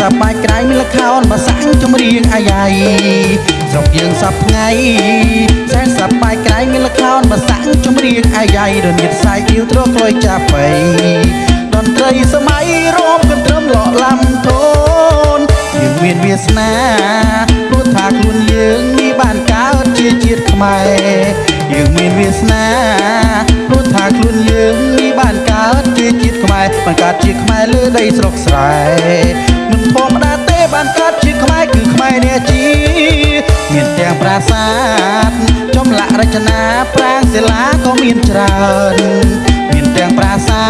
សប្បាយក្រៃមានលខោនមកសាំងចម្រៀងអាយ៉ៃស្រុកយើងសពថ្ងៃសែនសប្បាយក្រៃមានលខោនមកសាំងចម្រៀងអាយ៉ៃរនៀតសាយអ៊ីវត្រក្លុយចាប់បៃតន្ត្រីសម័យរោមកន្ទ្រឹមលក់ឡាំធូនយើងមានវាសនាព្រោះថាខ្លួនយើងនេះបានកើតជាជាតិខ្មែរយើងមានវាសនា ខ្មែរបានកើតជាខ្មែរលើដីស្រុកស្រែមិនធម្មតាទេបានកើតជាខ្មែរគឺខ្មែរនេះជីមានទាំងប្រាសាទចម្លាក់រចនាប្រាង្គសិលាក៏មានច្រើនមានទាំងប្រាសា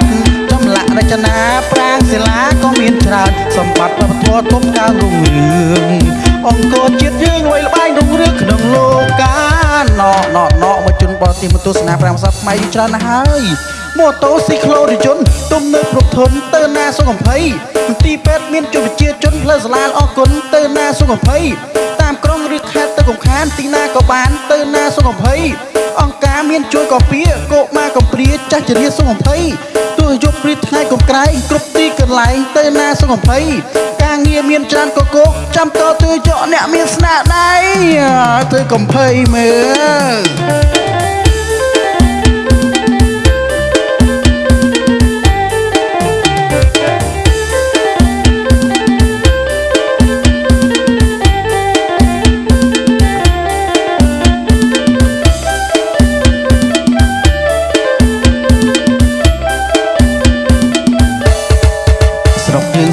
ទចម្លាក់រចនាប្រាង្គសិលាក៏មានច្រើនសម្បត្តិវប្បធម៌ទុំកើងរុងរឿងអង្គរជាតិយើងល្បីល្បាញរុងរឿងក្នុងលោកកាណោណោណោមកជនបរទេសមកទស្សនាប្រាំសប្តាហ៍ថ្មីច្រើនណាស់ហើយ ម៉ូតូស៊ីក្លូរថយន្តទំនើបគ្រប់ធនទៅណាសុខ20មន្ទីរពេទ្យមានជំនាញជនផ្លូវសាលាអរគុណទៅណាសុខ20តាមក្រុងឬខេត្តទៅកំខានទីណាក៏បានទៅណាសុខ20អង្គការមានជួយកោពៀកោម៉ាកំព្រាចាស់ជរាសុខ20ទោះយប់ព្រឹកថ្ងៃកំក្រែងគ្រប់ទីកន្លែងទៅណាសុខ20ការងារមានច្រើនកកកចាំតទៅចកអ្នកមានស្នាដៃទៅកំភៃមើល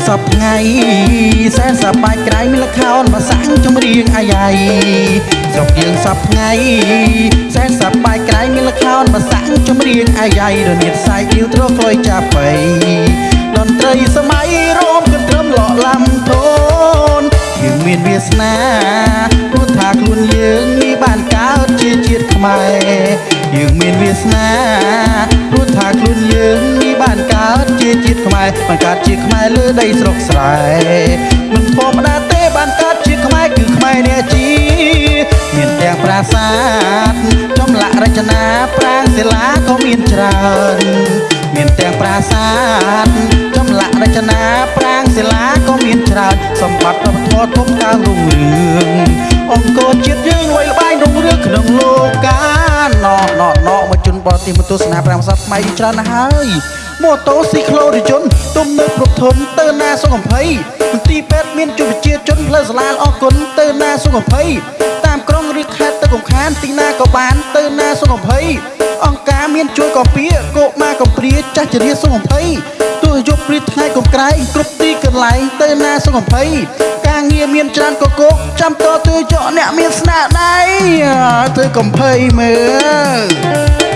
ស្រុកយើងសពថ្ងៃសែនសប្បាយក្រៃមានលខោនមកសាំងចម្រៀងអាយ៉ៃស្រុកយើងសពថ្ងៃសែនសប្បាយក្រៃមានលខោនមកសាំងចម្រៀងអាយ៉ៃរនៀតសាយអ៊ីវត្រក្លុយចាប់បៃតន្ត្រីសម័យរោមកន្ទ្រឹមលក់ឡាំធូនយើងមានវាសនាព្រោះថាខ្លួន ជាជាតិខ្មែរបានកើតជាខ្មែរលើដីស្រុកស្រែមិនធម្មតាទេបានកើតជាខ្មែរគឺខ្មែរនេះជីមានទាំងប្រាសាទចម្លាក់រចនាប្រាង្គសិលាក៏មានច្រើនមានទាំងប្រាសាទចម្លាក់រចនាប្រាង្គសិលាក៏មានច្រើនសម្បត្តិវប្បធម៌ធំកើងរុងរឿងអង្គរជាតិយើងល្បី ទេសមកទស្សនាប្រាំសប្តាហ៍ថ្មីច្រើនណាស់ហើយម៉ូតូស៊ីក្លូរថយន្តទំនើបគ្រប់ធនទៅណាសុខ20មន្ទីរពេទ្យមានជំនាញជនផ្លូវសាលាអរគុណទៅណាសុខ20តាមក្រុងឬខេត្តទៅកំខានទីណាក៏បានទៅណាសុខ20អង្គការមានជួយកោពៀកោម៉ាកំព្រាចាស់ជរាសុខ20ទោះយប់ព្រឹកថ្ងៃកំក្រែងគ្រប់ទីកន្លែងទៅណាសុខ20ការងារមានច្រើនកកកចាំតទៅចកអ្នកមានស្នាដៃទៅកំភៃមើល